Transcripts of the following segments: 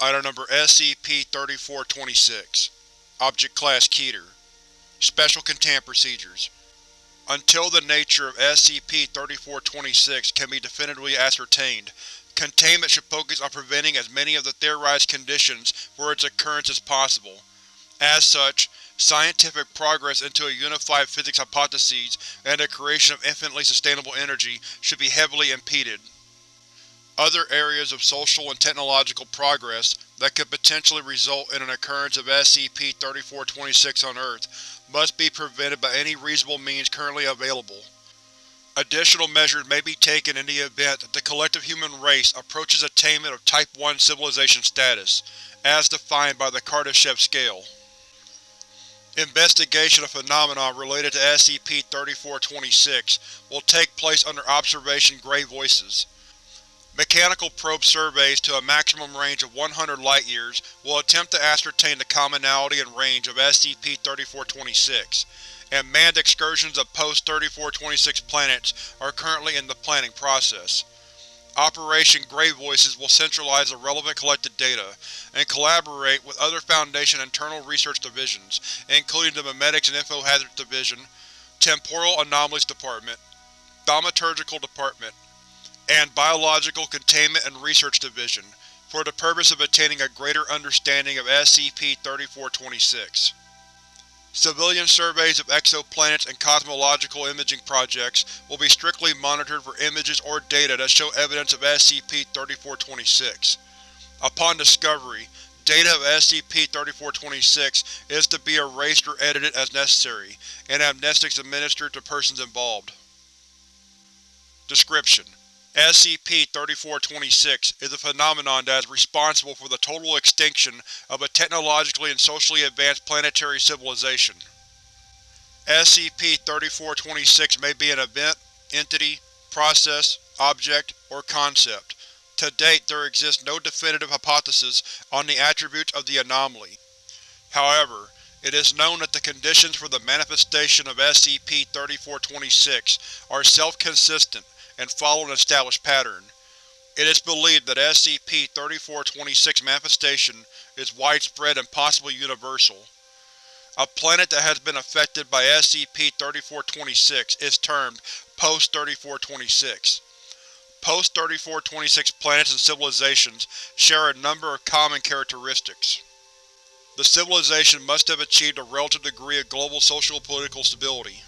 Item Number SCP-3426 Object Class Keter Special Containment Procedures Until the nature of SCP-3426 can be definitively ascertained, containment should focus on preventing as many of the theorized conditions for its occurrence as possible. As such, scientific progress into a unified physics hypothesis and the creation of infinitely sustainable energy should be heavily impeded. Other areas of social and technological progress that could potentially result in an occurrence of SCP-3426 on Earth must be prevented by any reasonable means currently available. Additional measures may be taken in the event that the collective human race approaches attainment of Type 1 civilization status, as defined by the Kardashev Scale. Investigation of phenomena related to SCP-3426 will take place under Observation Grey Voices. Mechanical probe surveys to a maximum range of 100 light-years will attempt to ascertain the commonality and range of SCP-3426, and manned excursions of post-3426 planets are currently in the planning process. Operation Grey Voices will centralize the relevant collected data, and collaborate with other Foundation internal research divisions, including the Memetics and Infohazards Division, Temporal Anomalies Department, Thaumaturgical Department, and Biological Containment and Research Division, for the purpose of attaining a greater understanding of SCP-3426. Civilian surveys of exoplanets and cosmological imaging projects will be strictly monitored for images or data that show evidence of SCP-3426. Upon discovery, data of SCP-3426 is to be erased or edited as necessary, and amnestics administered to persons involved. Description: SCP-3426 is a phenomenon that is responsible for the total extinction of a technologically and socially advanced planetary civilization. SCP-3426 may be an event, entity, process, object, or concept. To date, there exists no definitive hypothesis on the attributes of the anomaly. However, it is known that the conditions for the manifestation of SCP-3426 are self-consistent and follow an established pattern. It is believed that SCP-3426 manifestation is widespread and possibly universal. A planet that has been affected by SCP-3426 is termed Post-3426. Post-3426 planets and civilizations share a number of common characteristics. The civilization must have achieved a relative degree of global social-political stability.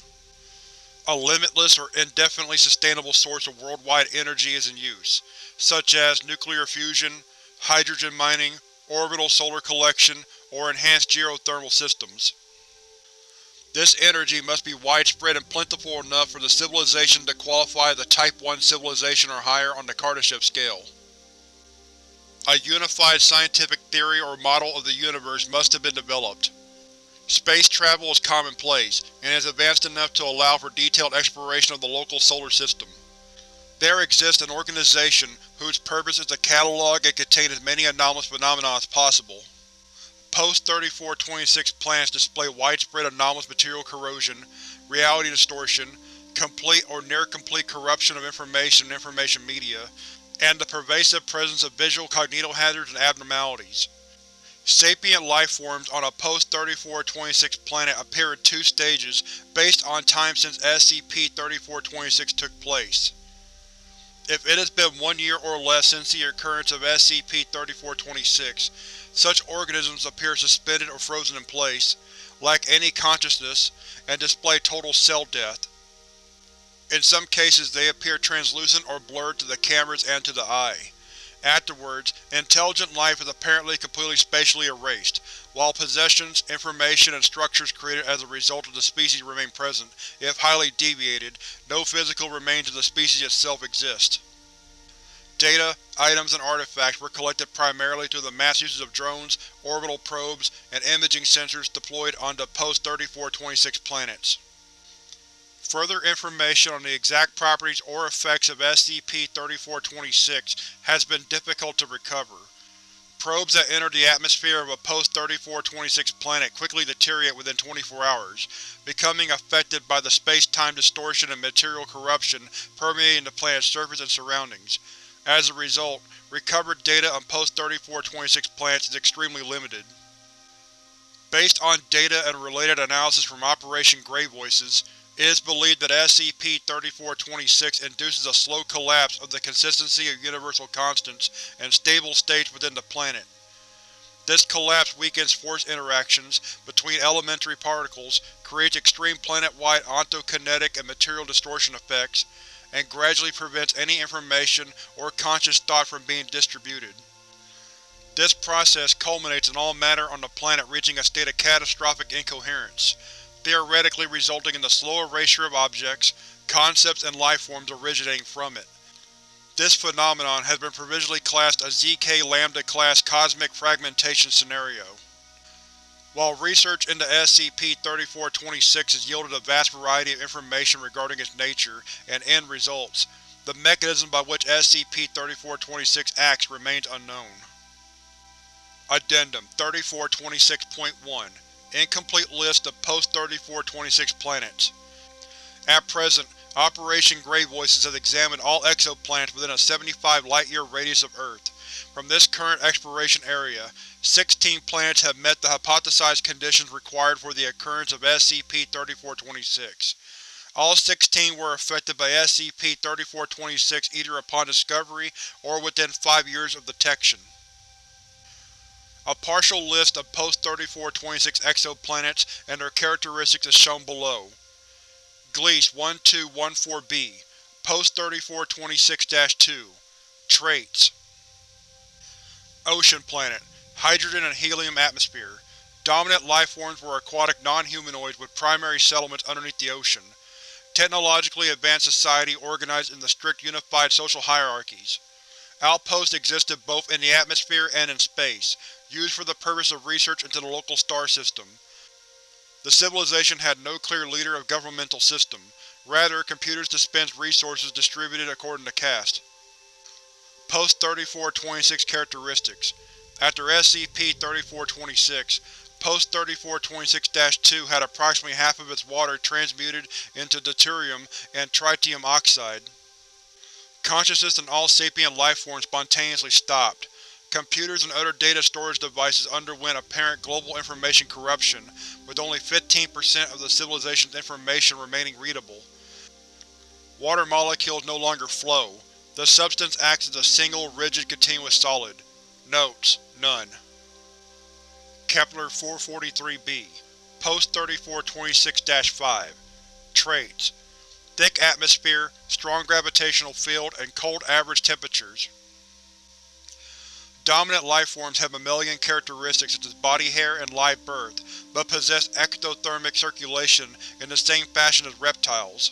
A limitless or indefinitely sustainable source of worldwide energy is in use, such as nuclear fusion, hydrogen mining, orbital solar collection, or enhanced geothermal systems. This energy must be widespread and plentiful enough for the civilization to qualify as a Type 1 civilization or higher on the Kardashev scale. A unified scientific theory or model of the universe must have been developed. Space travel is commonplace, and is advanced enough to allow for detailed exploration of the local solar system. There exists an organization whose purpose is to catalog and contain as many anomalous phenomena as possible. Post-3426 planets display widespread anomalous material corrosion, reality distortion, complete or near-complete corruption of information and information media, and the pervasive presence of visual cognitohazards and abnormalities. Sapient lifeforms on a post-3426 planet appear in two stages based on time since SCP-3426 took place. If it has been one year or less since the occurrence of SCP-3426, such organisms appear suspended or frozen in place, lack any consciousness, and display total cell death. In some cases they appear translucent or blurred to the cameras and to the eye. Afterwards, intelligent life is apparently completely spatially erased, while possessions, information, and structures created as a result of the species remain present. If highly deviated, no physical remains of the species itself exist. Data, items, and artifacts were collected primarily through the mass uses of drones, orbital probes, and imaging sensors deployed onto post-3426 planets. Further information on the exact properties or effects of SCP-3426 has been difficult to recover. Probes that enter the atmosphere of a post-3426 planet quickly deteriorate within 24 hours, becoming affected by the space-time distortion and material corruption permeating the planet's surface and surroundings. As a result, recovered data on post-3426 planets is extremely limited. Based on data and related analysis from Operation Grey Voices, it is believed that SCP-3426 induces a slow collapse of the consistency of universal constants and stable states within the planet. This collapse weakens force interactions between elementary particles, creates extreme planet-wide ontokinetic and material distortion effects, and gradually prevents any information or conscious thought from being distributed. This process culminates in all matter on the planet reaching a state of catastrophic incoherence, theoretically resulting in the slow erasure of objects, concepts, and lifeforms originating from it. This phenomenon has been provisionally classed a ZK Lambda-class cosmic fragmentation scenario. While research into SCP-3426 has yielded a vast variety of information regarding its nature and end results, the mechanism by which SCP-3426 acts remains unknown. Addendum 3426.1 Incomplete list of post-3426 planets. At present, Operation Grey Voices has examined all exoplanets within a 75 light-year radius of Earth. From this current exploration area, 16 planets have met the hypothesized conditions required for the occurrence of SCP-3426. All 16 were affected by SCP-3426 either upon discovery or within five years of detection. A partial list of post-3426 exoplanets and their characteristics is shown below. Gliese 1214b Post-3426-2 Traits Ocean planet. Hydrogen and helium atmosphere. Dominant lifeforms were aquatic non-humanoids with primary settlements underneath the ocean. Technologically advanced society organized in the strict unified social hierarchies. Outposts existed both in the atmosphere and in space, used for the purpose of research into the local star system. The civilization had no clear leader of governmental system, rather computers dispensed resources distributed according to caste. Post-3426 characteristics After SCP-3426, Post-3426-2 had approximately half of its water transmuted into deuterium and tritium oxide. Consciousness in all sapient lifeforms spontaneously stopped, Computers and other data storage devices underwent apparent global information corruption, with only 15% of the civilization's information remaining readable. Water molecules no longer flow. The substance acts as a single, rigid, continuous solid. Notes: None. Kepler-443b Post-3426-5 Traits Thick atmosphere, strong gravitational field, and cold average temperatures. Dominant lifeforms have mammalian characteristics such as body hair and live birth, but possess ectothermic circulation in the same fashion as reptiles.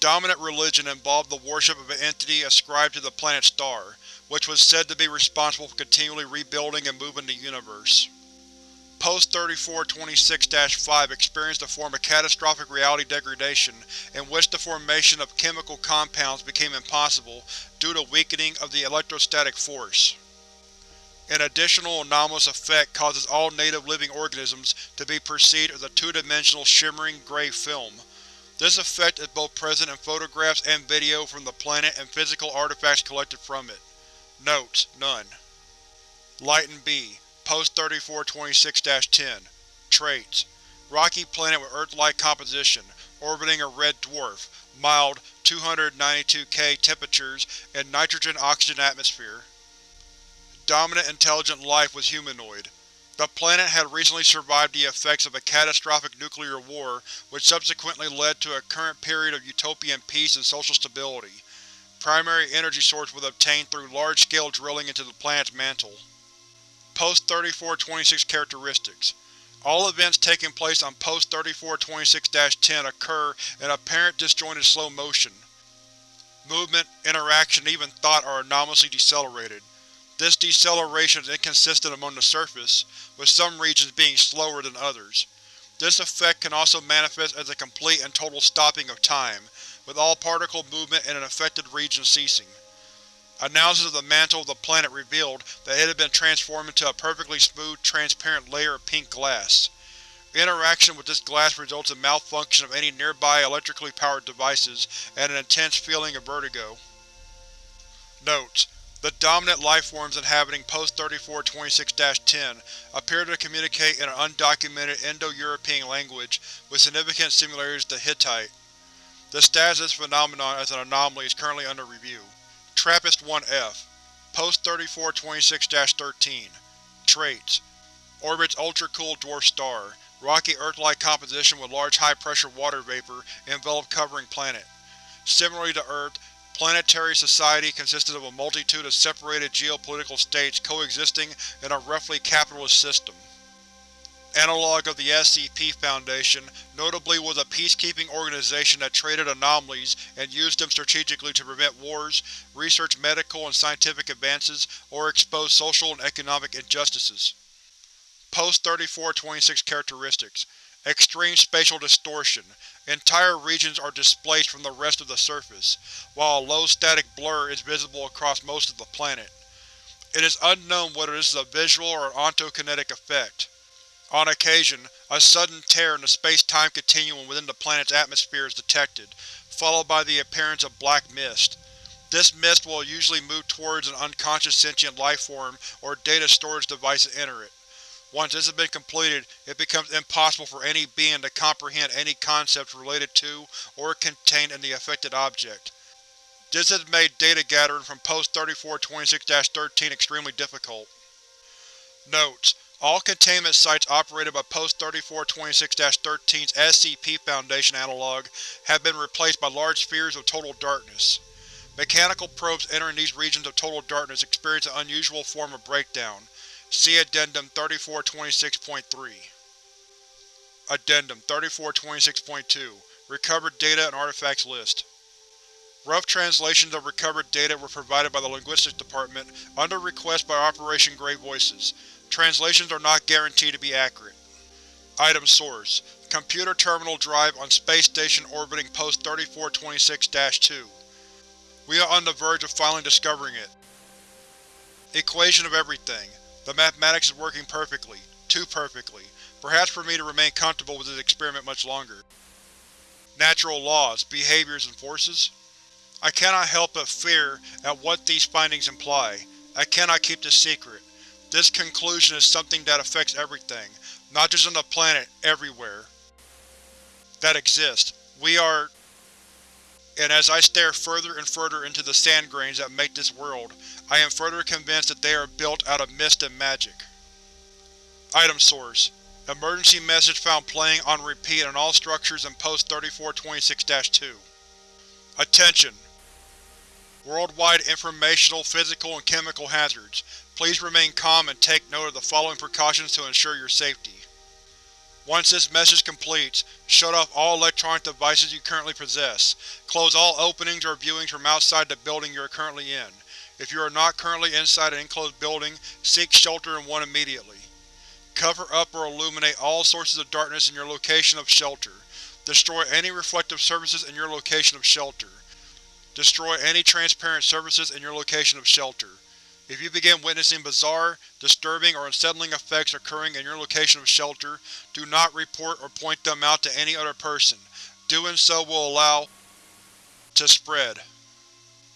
Dominant religion involved the worship of an entity ascribed to the planet star, which was said to be responsible for continually rebuilding and moving the universe. Post-3426-5 experienced a form of catastrophic reality degradation in which the formation of chemical compounds became impossible due to weakening of the electrostatic force. An additional anomalous effect causes all native living organisms to be perceived as a two-dimensional shimmering gray film. This effect is both present in photographs and video from the planet and physical artifacts collected from it. Notes: None. Luyten B Post-3426-10 Traits Rocky planet with Earth-like composition, orbiting a red dwarf, mild 292 K temperatures, and nitrogen-oxygen atmosphere. Dominant intelligent life was humanoid. The planet had recently survived the effects of a catastrophic nuclear war which subsequently led to a current period of utopian peace and social stability. Primary energy source was obtained through large-scale drilling into the planet's mantle. Post-3426 characteristics All events taking place on Post-3426-10 occur in apparent disjointed slow motion. Movement, interaction, even thought are anomalously decelerated. This deceleration is inconsistent among the surface, with some regions being slower than others. This effect can also manifest as a complete and total stopping of time, with all particle movement in an affected region ceasing. Analysis of the mantle of the planet revealed that it had been transformed into a perfectly smooth, transparent layer of pink glass. Interaction with this glass results in malfunction of any nearby electrically powered devices and an intense feeling of vertigo. Notes: The dominant lifeforms inhabiting Post-3426-10 appear to communicate in an undocumented Indo-European language with significant similarities to Hittite. The status of this phenomenon as an anomaly is currently under review. TRAPPIST-1F Post-3426-13 Traits: Orbits ultra-cool dwarf star. Rocky Earth-like composition with large high-pressure water vapor enveloped covering planet. Similarly to Earth, planetary society consisted of a multitude of separated geopolitical states coexisting in a roughly capitalist system. Analog of the SCP Foundation notably was a peacekeeping organization that traded anomalies and used them strategically to prevent wars, research medical and scientific advances, or expose social and economic injustices. Post-3426 characteristics Extreme spatial distortion. Entire regions are displaced from the rest of the surface, while a low static blur is visible across most of the planet. It is unknown whether this is a visual or an ontokinetic effect. On occasion, a sudden tear in the space-time continuum within the planet's atmosphere is detected, followed by the appearance of black mist. This mist will usually move towards an unconscious sentient lifeform or data storage device to enter it. Once this has been completed, it becomes impossible for any being to comprehend any concepts related to or contained in the affected object. This has made data gathering from Post-3426-13 extremely difficult. Notes: All containment sites operated by Post-3426-13's SCP Foundation analog have been replaced by large spheres of total darkness. Mechanical probes entering these regions of total darkness experience an unusual form of breakdown. See Addendum 3426.3. Addendum 3426.2 Recovered Data and Artifacts List Rough translations of recovered data were provided by the Linguistics Department under request by Operation Grey Voices. Translations are not guaranteed to be accurate. Item Source: Computer Terminal Drive on Space Station orbiting Post 3426-2. We are on the verge of finally discovering it. Equation of everything. The mathematics is working perfectly. Too perfectly. Perhaps for me to remain comfortable with this experiment much longer. Natural laws, behaviors, and forces? I cannot help but fear at what these findings imply. I cannot keep this secret. This conclusion is something that affects everything, not just on the planet, everywhere. That exists. We are… And as I stare further and further into the sand grains that make this world, I am further convinced that they are built out of mist and magic. Item Source: Emergency message found playing on repeat on all structures in Post-3426-2. Attention! Worldwide informational, physical, and chemical hazards. Please remain calm and take note of the following precautions to ensure your safety. Once this message completes, shut off all electronic devices you currently possess. Close all openings or viewings from outside the building you are currently in. If you are not currently inside an enclosed building, seek shelter in one immediately. Cover up or illuminate all sources of darkness in your location of shelter. Destroy any reflective surfaces in your location of shelter. Destroy any transparent surfaces in your location of shelter. If you begin witnessing bizarre, disturbing, or unsettling effects occurring in your location of shelter, do not report or point them out to any other person. Doing so will allow to spread.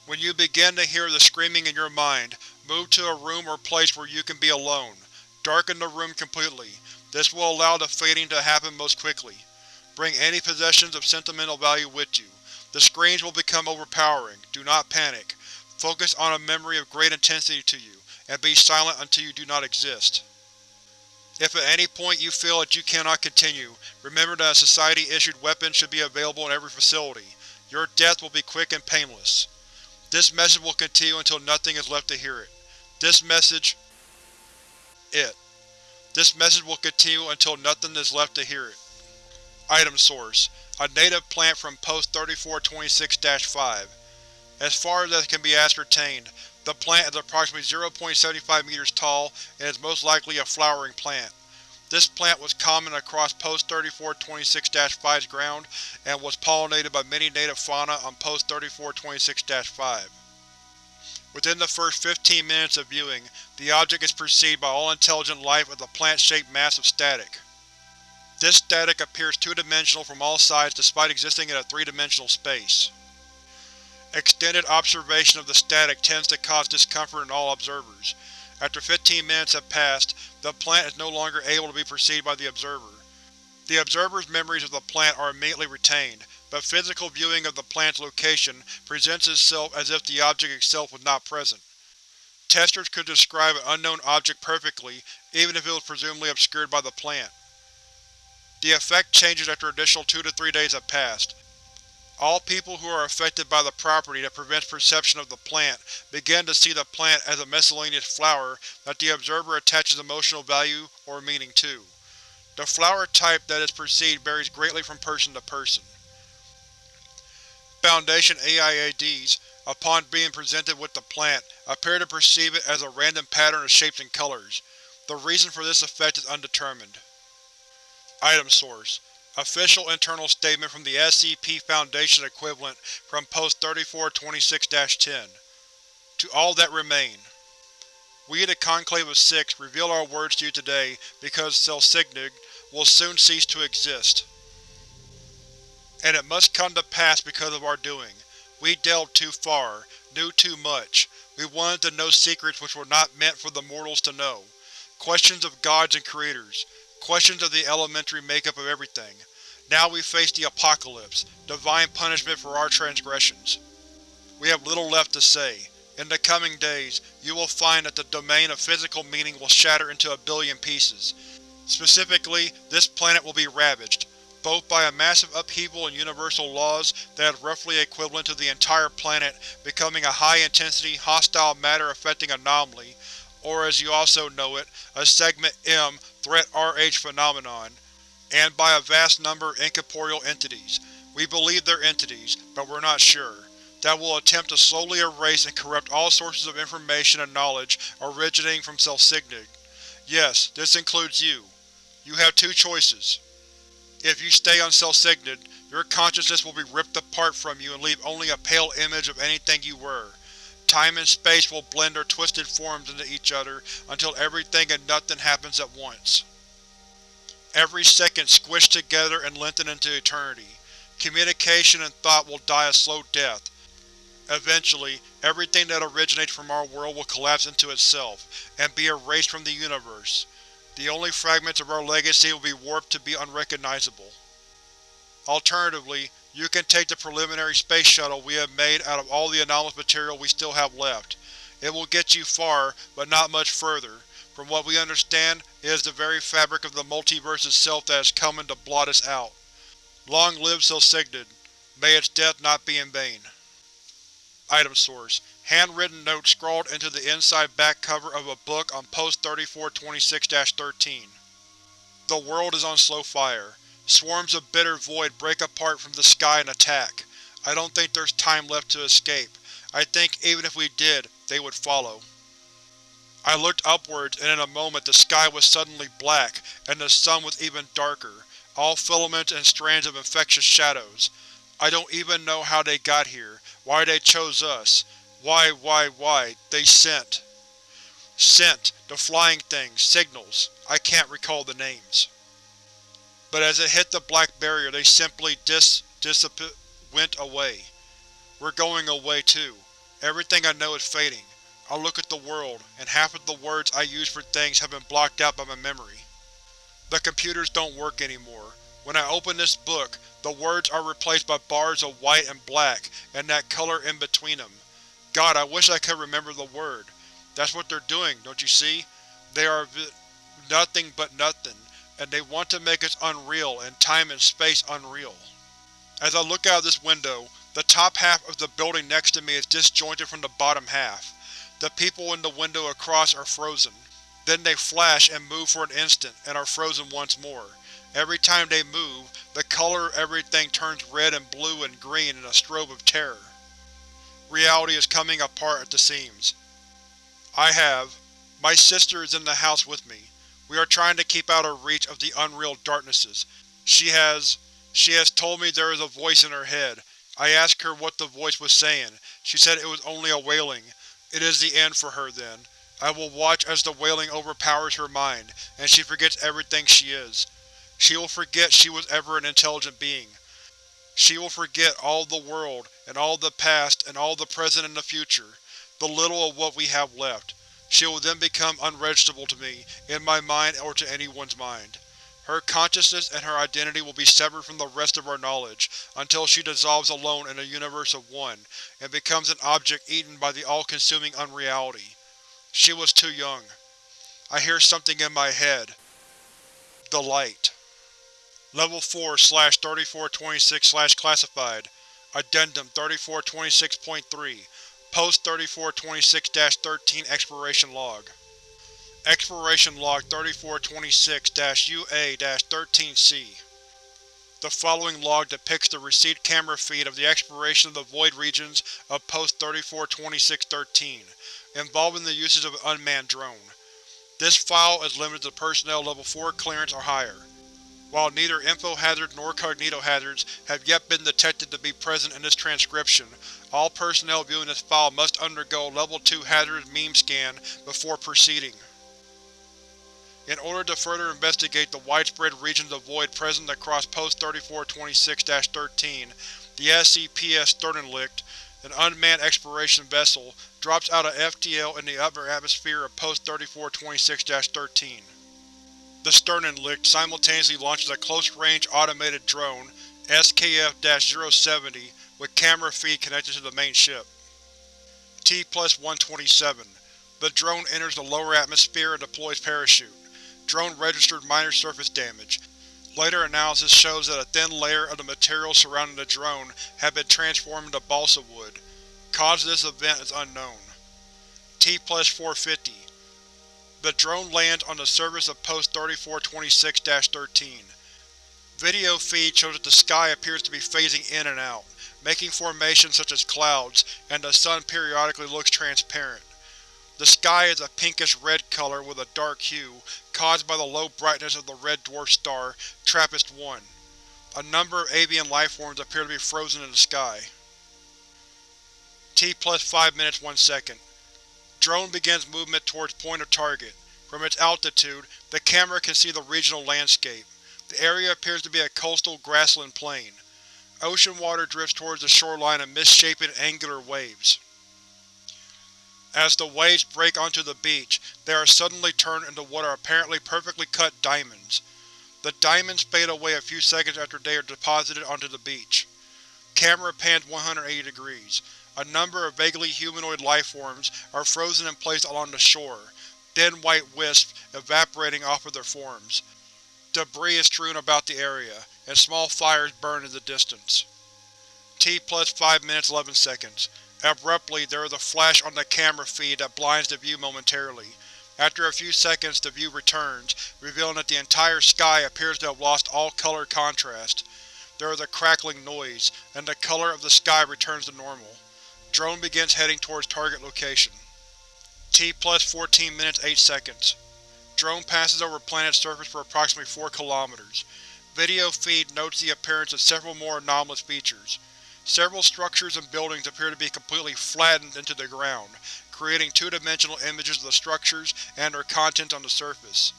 When you begin to hear the screaming in your mind, move to a room or place where you can be alone. Darken the room completely. This will allow the fading to happen most quickly. Bring any possessions of sentimental value with you. The screams will become overpowering. Do not panic. Focus on a memory of great intensity to you, and be silent until you do not exist. If at any point you feel that you cannot continue, remember that a Society-issued weapon should be available in every facility. Your death will be quick and painless. This message will continue until nothing is left to hear it. This message… It. This message will continue until nothing is left to hear it. Item Source: A native plant from Post-3426-5. As far as can be ascertained, the plant is approximately 0.75 meters tall and is most likely a flowering plant. This plant was common across Post-3426-5's ground and was pollinated by many native fauna on Post-3426-5. Within the first 15 minutes of viewing, the object is perceived by all intelligent life as a plant-shaped mass of static. This static appears two-dimensional from all sides despite existing in a three-dimensional space. Extended observation of the static tends to cause discomfort in all observers. After 15 minutes have passed, the plant is no longer able to be perceived by the observer. The observer's memories of the plant are immediately retained, but physical viewing of the plant's location presents itself as if the object itself was not present. Testers could describe an unknown object perfectly, even if it was presumably obscured by the plant. The effect changes after additional 2 to 3 days have passed. All people who are affected by the property that prevents perception of the plant begin to see the plant as a miscellaneous flower that the observer attaches emotional value or meaning to. The flower type that is perceived varies greatly from person to person. Foundation AIADs, upon being presented with the plant, appear to perceive it as a random pattern of shapes and colors. The reason for this effect is undetermined. Item Source: Official internal statement from the SCP Foundation equivalent from Post 3426-10. To all that remain. We, at the Conclave of Six, reveal our words to you today because Celsignig will soon cease to exist. And it must come to pass because of our doing. We delved too far, knew too much. We wanted to know secrets which were not meant for the mortals to know. Questions of gods and creators. Questions of the elementary makeup of everything. Now we face the apocalypse, divine punishment for our transgressions. We have little left to say. In the coming days, you will find that the domain of physical meaning will shatter into a billion pieces. Specifically, this planet will be ravaged, both by a massive upheaval in universal laws that is roughly equivalent to the entire planet becoming a high-intensity, hostile matter-affecting anomaly, or as you also know it, a Segment M Threat RH phenomenon, and by a vast number of incorporeal entities. We believe they're entities, but we're not sure that will attempt to slowly erase and corrupt all sources of information and knowledge originating from Celsignig. Yes, this includes you. You have two choices. If you stay on Celsignig, your consciousness will be ripped apart from you and leave only a pale image of anything you were. Time and space will blend their twisted forms into each other until everything and nothing happens at once. Every second squished together and lengthened into eternity. Communication and thought will die a slow death. Eventually, everything that originates from our world will collapse into itself, and be erased from the universe. The only fragments of our legacy will be warped to be unrecognizable. Alternatively, you can take the preliminary space shuttle we have made out of all the anomalous material we still have left. It will get you far, but not much further. From what we understand, it is the very fabric of the multiverse itself that is coming to blot us out. Long live Celsignig. May its death not be in vain. Item Source: Handwritten note scrawled into the inside back cover of a book on Post 3426-13. The world is on slow fire. Swarms of bitter void break apart from the sky and attack. I don't think there's time left to escape. I think even if we did, they would follow. I looked upwards and in a moment the sky was suddenly black, and the sun was even darker, all filaments and strands of infectious shadows. I don't even know how they got here, why they chose us. Why, why, why, they sent. Sent, the flying things, signals. I can't recall the names. But as it hit the black barrier they simply dis… disap… went away. We're going away too. Everything I know is fading. I look at the world, and half of the words I use for things have been blocked out by my memory. The computers don't work anymore. When I open this book, the words are replaced by bars of white and black, and that color in between them. God, I wish I could remember the word. That's what they're doing, don't you see? They are nothing but nothing, and they want to make us unreal and time and space unreal. As I look out of this window, the top half of the building next to me is disjointed from the bottom half. The people in the window across are frozen. Then they flash and move for an instant, and are frozen once more. Every time they move, the color of everything turns red and blue and green in a strobe of terror. Reality is coming apart at the seams. I have. My sister is in the house with me. We are trying to keep out of reach of the unreal darknesses. She has… she has told me there is a voice in her head. I asked her what the voice was saying. She said it was only a wailing. It is the end for her, then. I will watch as the wailing overpowers her mind, and she forgets everything she is. She will forget she was ever an intelligent being. She will forget all the world, and all the past, and all the present and the future, the little of what we have left. She will then become unregisterable to me, in my mind or to anyone's mind. Her consciousness and her identity will be severed from the rest of our knowledge, until she dissolves alone in a universe of one, and becomes an object eaten by the all-consuming unreality. She was too young. I hear something in my head. The light. Level 4 3426 Classified Addendum 3426.3 Post 3426-13 Exploration Log Exploration Log 3426-UA-13C The following log depicts the received camera feed of the exploration of the void regions of Post 3426-13, involving the usage of an unmanned drone. This file is limited to personnel Level 4 clearance or higher. While neither info hazards nor cognito hazards have yet been detected to be present in this transcription, all personnel viewing this file must undergo Level 2 hazardous meme scan before proceeding. In order to further investigate the widespread regions of void present across Post 3426-13, the SCPS Sternenlicht, an unmanned exploration vessel, drops out of FTL in the upper atmosphere of Post 3426-13. The Sternenlicht simultaneously launches a close-range automated drone, SKF-070, with camera feed connected to the main ship. T-127. The drone enters the lower atmosphere and deploys parachute. Drone registered minor surface damage. Later analysis shows that a thin layer of the material surrounding the drone had been transformed into balsa wood. Cause of this event is unknown. T-450. The drone lands on the surface of Post 3426-13. Video feed shows that the sky appears to be phasing in and out, making formations such as clouds, and the sun periodically looks transparent. The sky is a pinkish-red color with a dark hue, caused by the low brightness of the red dwarf star, TRAPPIST-1. A number of avian lifeforms appear to be frozen in the sky. T plus 5 minutes 1 second. Drone begins movement towards point of target. From its altitude, the camera can see the regional landscape. The area appears to be a coastal grassland plain. Ocean water drifts towards the shoreline in misshapen, angular waves. As the waves break onto the beach, they are suddenly turned into what are apparently perfectly cut diamonds. The diamonds fade away a few seconds after they are deposited onto the beach. Camera pans 180 degrees. A number of vaguely humanoid lifeforms are frozen in place along the shore, thin white wisps evaporating off of their forms. Debris is strewn about the area, and small fires burn in the distance. T plus 5 minutes 11 seconds. Abruptly, there is a flash on the camera feed that blinds the view momentarily. After a few seconds the view returns, revealing that the entire sky appears to have lost all color contrast. There is a crackling noise, and the color of the sky returns to normal. Drone begins heading towards target location. T plus 14 minutes 8 seconds. Drone passes over planet's surface for approximately 4 kilometers. Video feed notes the appearance of several more anomalous features. Several structures and buildings appear to be completely flattened into the ground, creating two-dimensional images of the structures and their contents on the surface.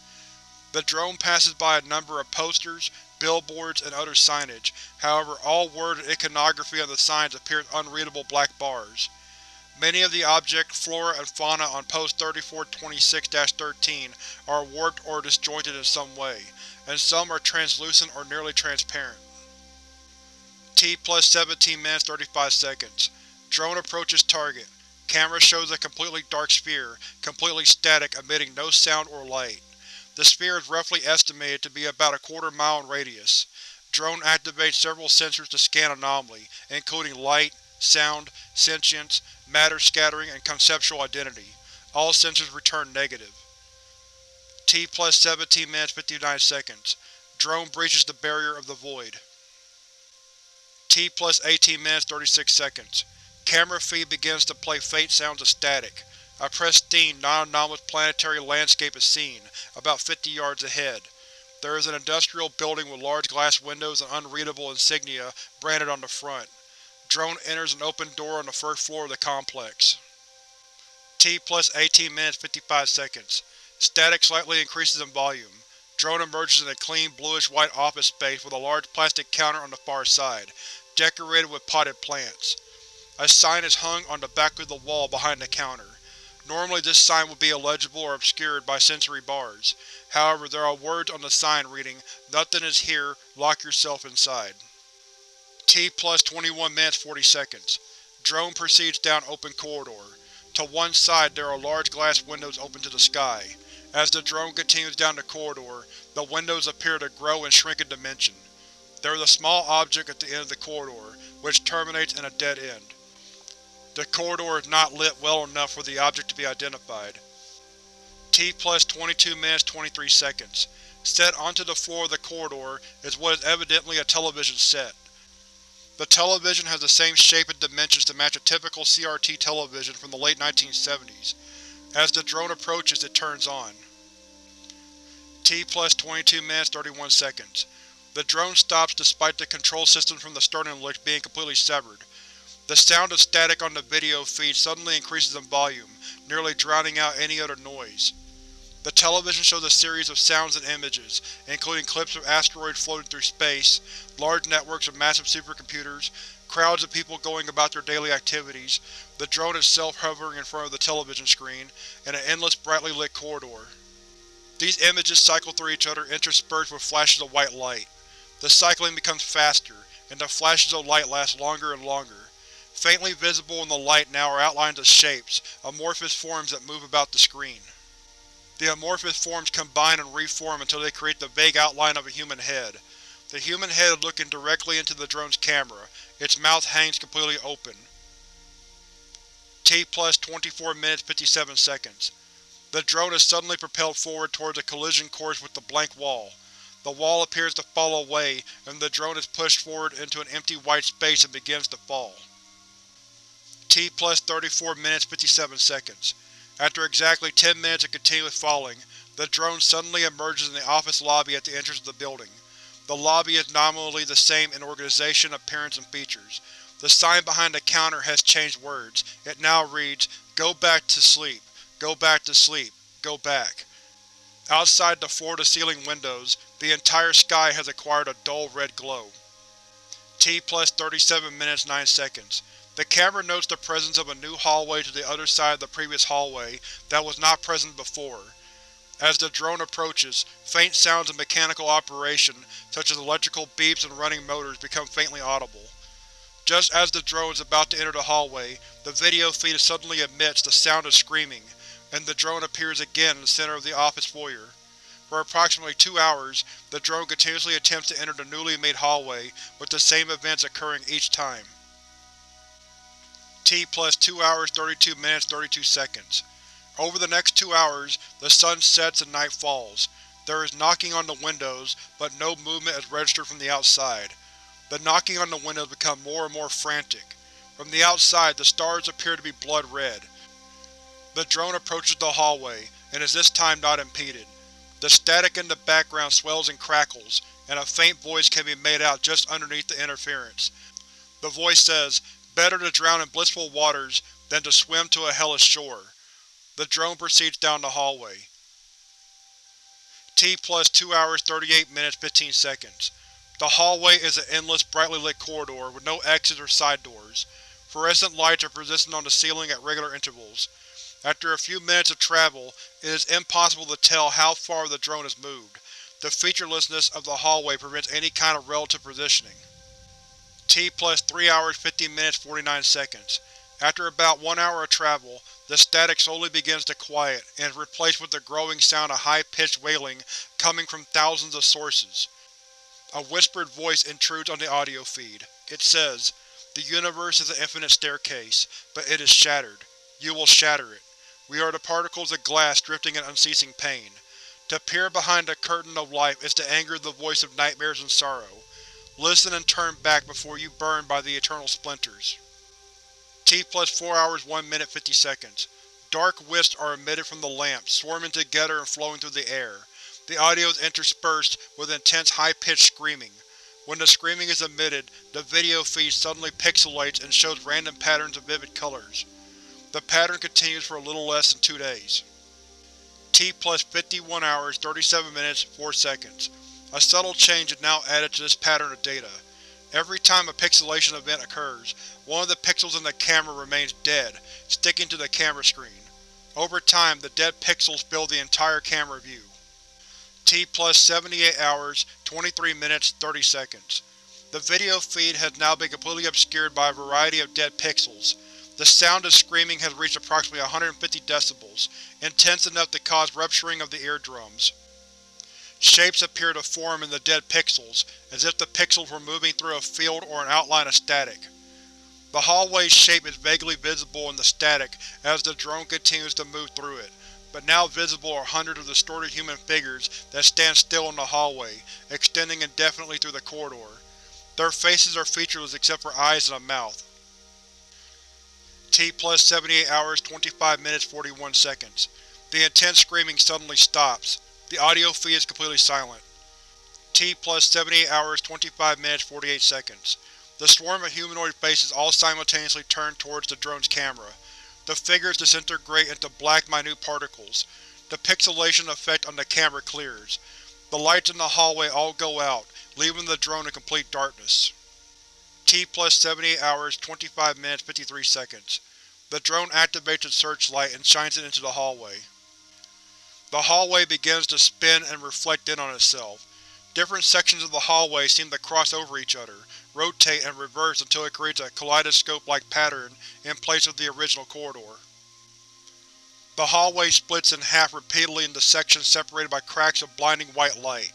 The drone passes by a number of posters, billboards, and other signage, however all word and iconography on the signs appears unreadable black bars. Many of the object, flora, and fauna on Post 3426-13 are warped or disjointed in some way, and some are translucent or nearly transparent. T plus 17 minutes 35 seconds. Drone approaches target. Camera shows a completely dark sphere, completely static, emitting no sound or light. The sphere is roughly estimated to be about a quarter mile in radius. Drone activates several sensors to scan anomaly, including light, sound, sentience, matter scattering, and conceptual identity. All sensors return negative. T plus 17 minutes 59 seconds. Drone breaches the barrier of the void. T plus 18 minutes 36 seconds. Camera feed begins to play faint sounds of static. A pristine, non-anomalous planetary landscape is seen, about 50 yards ahead. There is an industrial building with large glass windows and unreadable insignia branded on the front. Drone enters an open door on the first floor of the complex. T plus 18 minutes 55 seconds. Static slightly increases in volume. Drone emerges in a clean bluish-white office space with a large plastic counter on the far side. decorated with potted plants. A sign is hung on the back of the wall behind the counter. Normally this sign would be illegible or obscured by sensory bars. However, there are words on the sign reading, Nothing is here, lock yourself inside. T plus 21 minutes 40 seconds. Drone proceeds down open corridor. To one side there are large glass windows open to the sky. As the drone continues down the corridor, the windows appear to grow and shrink in dimension. There is a small object at the end of the corridor, which terminates in a dead end. The corridor is not lit well enough for the object to be identified. T plus 22 minutes 23 seconds. Set onto the floor of the corridor is what is evidently a television set. The television has the same shape and dimensions to match a typical CRT television from the late 1970s. As the drone approaches, it turns on. T plus 22 minutes 31 seconds. The drone stops despite the control system from the starting lift being completely severed. The sound of static on the video feed suddenly increases in volume, nearly drowning out any other noise. The television shows a series of sounds and images, including clips of asteroids floating through space, large networks of massive supercomputers, crowds of people going about their daily activities, the drone itself hovering in front of the television screen, and an endless brightly lit corridor. These images cycle through each other interspersed with flashes of white light. The cycling becomes faster, and the flashes of light last longer and longer. Faintly visible in the light now are outlines of shapes, amorphous forms that move about the screen. The amorphous forms combine and reform until they create the vague outline of a human head. The human head is looking directly into the drone's camera, its mouth hangs completely open. T plus 24 minutes 57 seconds. The drone is suddenly propelled forward towards a collision course with the blank wall. The wall appears to fall away, and the drone is pushed forward into an empty white space and begins to fall. T plus 34 minutes 57 seconds. After exactly 10 minutes of continuous falling, the drone suddenly emerges in the office lobby at the entrance of the building. The lobby is nominally the same in organization, appearance, and features. The sign behind the counter has changed words. It now reads, Go back to sleep. Go back to sleep. Go back. Outside the floor-to-ceiling windows, the entire sky has acquired a dull red glow. T plus 37 minutes 9 seconds. The camera notes the presence of a new hallway to the other side of the previous hallway that was not present before. As the drone approaches, faint sounds of mechanical operation, such as electrical beeps and running motors, become faintly audible. Just as the drone is about to enter the hallway, the video feed suddenly emits the sound of screaming, and the drone appears again in the center of the office foyer. For approximately two hours, the drone continuously attempts to enter the newly made hallway, with the same events occurring each time. T plus 2 hours 32 minutes 32 seconds. Over the next two hours, the sun sets and night falls. There is knocking on the windows, but no movement is registered from the outside. The knocking on the windows becomes more and more frantic. From the outside, the stars appear to be blood red. The drone approaches the hallway, and is this time not impeded. The static in the background swells and crackles, and a faint voice can be made out just underneath the interference. The voice says, Better to drown in blissful waters than to swim to a hellish shore. The drone proceeds down the hallway. T plus 2 hours 38 minutes 15 seconds. The hallway is an endless, brightly lit corridor with no exits or side doors. Fluorescent lights are positioned on the ceiling at regular intervals. After a few minutes of travel, it is impossible to tell how far the drone has moved. The featurelessness of the hallway prevents any kind of relative positioning. T plus 3 hours 50 minutes 49 seconds. After about one hour of travel, the static slowly begins to quiet, and is replaced with the growing sound of high-pitched wailing coming from thousands of sources. A whispered voice intrudes on the audio feed. It says, The universe is an infinite staircase, but it is shattered. You will shatter it. We are the particles of glass drifting in unceasing pain. To peer behind the curtain of life is to anger the voice of nightmares and sorrow. Listen and turn back before you burn by the eternal splinters. T plus 4 hours 1 minute 50 seconds. Dark wisps are emitted from the lamp, swarming together and flowing through the air. The audio is interspersed with intense high-pitched screaming. When the screaming is emitted, the video feed suddenly pixelates and shows random patterns of vivid colors. The pattern continues for a little less than two days. T plus 51 hours 37 minutes 4 seconds. A subtle change is now added to this pattern of data. Every time a pixelation event occurs, one of the pixels in the camera remains dead, sticking to the camera screen. Over time, the dead pixels fill the entire camera view. T plus 78 hours, 23 minutes, 30 seconds. The video feed has now been completely obscured by a variety of dead pixels. The sound of screaming has reached approximately 150 decibels, intense enough to cause rupturing of the eardrums. Shapes appear to form in the dead pixels, as if the pixels were moving through a field or an outline of static. The hallway's shape is vaguely visible in the static as the drone continues to move through it, but now visible are hundreds of distorted human figures that stand still in the hallway, extending indefinitely through the corridor. Their faces are featureless except for eyes and a mouth. T plus 78 hours, 25 minutes, 41 seconds. The intense screaming suddenly stops. The audio feed is completely silent. T plus 78 hours, 25 minutes, 48 seconds. The swarm of humanoid faces all simultaneously turn towards the drone's camera. The figures disintegrate into black minute particles. The pixelation effect on the camera clears. The lights in the hallway all go out, leaving the drone in complete darkness. T plus 78 hours, 25 minutes, 53 seconds. The drone activates its searchlight and shines it into the hallway. The hallway begins to spin and reflect in on itself. Different sections of the hallway seem to cross over each other, rotate and reverse until it creates a kaleidoscope-like pattern in place of the original corridor. The hallway splits in half repeatedly into sections separated by cracks of blinding white light.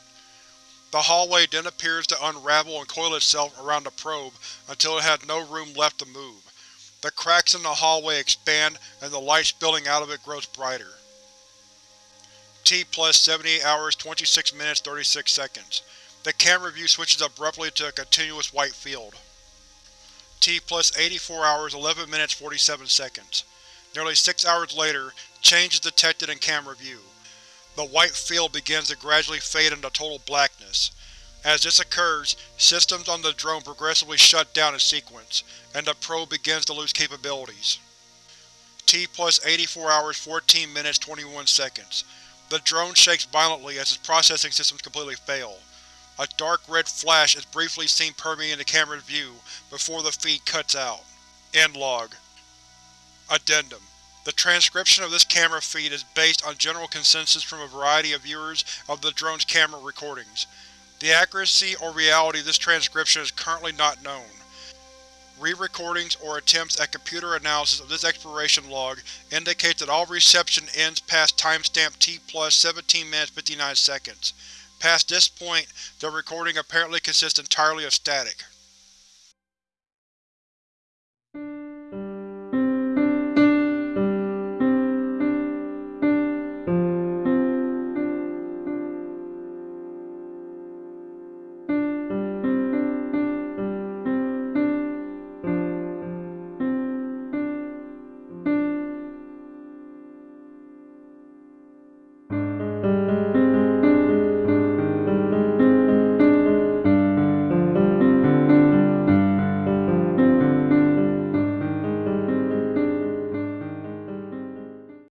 The hallway then appears to unravel and coil itself around the probe until it has no room left to move. The cracks in the hallway expand and the light spilling out of it grows brighter. T plus 78 hours, 26 minutes, 36 seconds. The camera view switches abruptly to a continuous white field. T plus 84 hours, 11 minutes, 47 seconds. Nearly six hours later, change is detected in camera view. The white field begins to gradually fade into total blackness. As this occurs, systems on the drone progressively shut down in sequence, and the probe begins to lose capabilities. T plus 84 hours, 14 minutes, 21 seconds. The drone shakes violently as its processing systems completely fail. A dark red flash is briefly seen permeating the camera's view before the feed cuts out. End log. Addendum. The transcription of this camera feed is based on general consensus from a variety of viewers of the drone's camera recordings. The accuracy or reality of this transcription is currently not known. Re-recordings or attempts at computer analysis of this exploration log indicate that all reception ends past timestamp T plus 17 minutes 59 seconds. Past this point, the recording apparently consists entirely of static.